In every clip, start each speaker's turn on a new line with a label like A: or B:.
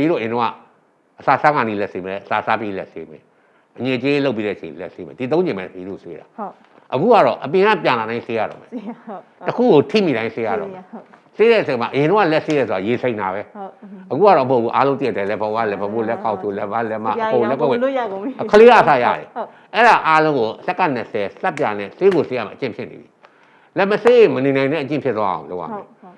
A: အရင်တော့အစာစားကနေလက်ဆေးမယ်အစာစားပြီးလက်ဆေးမယ်အငြိကြီးလုပ်ပြီးတဲ့အချိန်လက်ဆေးမယ်ဒီသုံးချိန်ပဲဒီလိုဆေးတာ
B: ဟုတ်
A: အခုကတော့အပြင်ကပြန်လာတိုင်းဆေးရတော့မယ်
B: စီဟုတ်
A: တစ်ခုကိုထိမိတိုင်းဆေးရတော့မယ်
B: ဟုတ်
A: ဆေးတဲ့အချိန်မှာအရင်တော့လက်ဆေးရဆိုတာရေစိမ့်တာပဲ
B: ဟုတ်
A: အခုကတော့မဟုတ်ဘူးအားလုံးတည့်တယ်လက်ပေါ်ကလက်ပေါ်လက်ကောက်ချိုလက်ပါလက်မအကုန်လက်ကောက်ဝဲ
B: လို့ရကုန်ပြီ
A: ခလေးအစားရတယ်
B: ဟုတ်
A: အဲ့ဒါအားလုံးကိုစက္ကန့်20စက်ပြနဲ့ဆေးကိုဆေးရမှာအကျင့်ဖြစ်နေပြီလက်မဆေးရင်မနေနိုင်တဲ့အကျင့်ဖြစ်သွားအောင်လုပ်ရမယ်
B: ဟု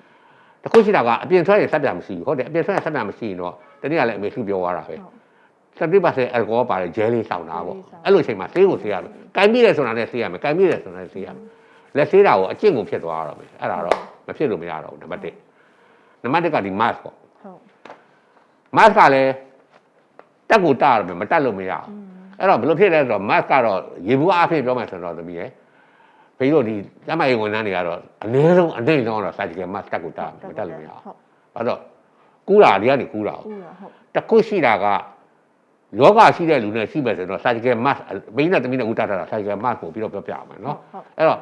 B: တ်ဟုတ်
A: တခုရှိတာကအပြင်ထွက်ရင်စက်ပြမရှိဘူးဟုတ်တယ်အပြင်ထွက်ရင်စက်ပြမရှိရင်တော့တနည်းကလည်းအမေစုပြောသွားတာပဲစတိပါစေအယ်ကိုဟောပါတယ်ဂျဲလေးစောင်းတာပေါ့အဲ့လိုအချိန်မှာဆေးကိုဆေးရမယ်ကင်ပြီးတယ်ဆိုတာနဲ့ဆေးရမယ်ကင်ပြီးတယ်ဆိုတာနဲ့ဆေးရမယ်လက်ဆေးတာကိုအကျင့်ကိုဖြစ်သွားတော့မယ်အဲ့ဒါတော့မဖြစ်လို့မရတော့ဘူးနံပါတ်1နံပါတ်2ကဒီ mask ပေါ့
B: ဟုတ်
A: mask ကလည်းတက်ကိုတာရမယ်မတက်လို့မရဘူးအဲ့တော့ဘယ်လိုဖြစ်လဲဆိုတော့ mask ကတော့ရေဘူးအဖြစ်ပြောမှဆိုတော့သမီးရဲ့ ဘေးတို့ဒီကျမကြီးဝန်ထမ်းတွေကတော့အနည်းဆုံးအနိုင်ဆုံးတော့ surgical mask တက်ကိုတာမတက်လို့မရဘူး
B: ဟုတ်
A: ဘာလို့ကူးတာဒီကနေကူးတာ
B: ဦးရဟုတ်
A: တခုရှိတာကယောဂရှိတဲ့လူနဲ့ရှိမယ်ဆိုတော့ surgical mask ဘင်းနဲ့တမင်းနဲ့ဦးတာတာ surgical mask ကိုပြီးတော့ပြောပြအောင်မယ်နော်
B: ဟုတ်
A: အဲ့တော့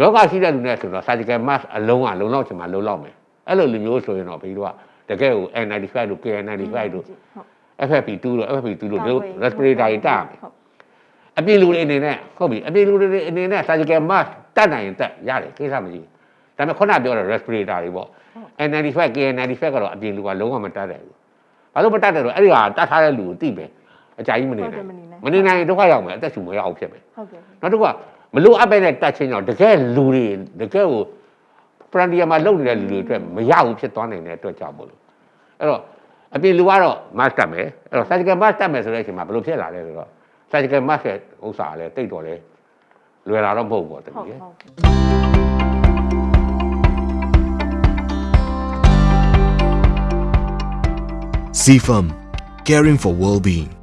A: ယောဂရှိတဲ့လူနဲ့ဆိုတော့ surgical mask အလုံးကလုံလောက်ချင်မှလုံလောက်မယ်အဲ့လိုလူမျိုးဆိုရင်တော့ဘေးတို့ကတကယ်ကို N95 တို့ KN95 တို့
B: ဟုတ်
A: FFP2 တို့ FFP2 တို့တို့ respirator တွေတာမယ်
B: ဟုတ်
A: အပြင်လူတွေအနေနဲ့ဟုတ်ပြီအပြင်လူတွေအနေနဲ့ surgical mask တက်နိုင်ရင်တက်ရတယ်ကိစ္စမရှိဘူးဒါပေမဲ့ခုနပြောတဲ့ respirator တွေပေါ့ N95 KN95 ကတော့အပြင်လူကလုံးဝမတက်တယ်ဘူးဘာလို့မတက်တယ်တော့အဲ့ဒီဟာတတ်ထားတဲ့လူကိုသိမယ်အကြိုက်ကြီးမနေနိုင်မနေနိုင်ရင်ဒုက္ခရောက်မယ်အသက်ရှူမရအောင်ဖြစ်မယ်
B: ဟုတ်ကဲ့
A: နောက်တစ်ခုကမလို့အပ်ပဲနဲ့တက်ချင်းတော့တကယ်လူတွေတကယ်ကိုပရန်ဒီယာမှာလုံနေတဲ့လူတွေအတွက်မရဘူးဖြစ်သွားနိုင်တဲ့အတွက်ကြောင့်မို့လို့အဲ့တော့အပြင်လူကတော့ mask တက်မယ်အဲ့တော့ surgical mask တက်မယ်ဆိုတဲ့အချိန်မှာဘယ်လိုဖြစ်လာလဲဆိုတော့ surgical mask ရဲ့ဥစ္စာကလည်းတိတ်တော်လဲလွယ်လာတော့မဟုတ်ဘူးပေါ့တ
B: ဟုတ်
A: ကယ်
B: ဟုတ်
C: CFAM, caring for well-being.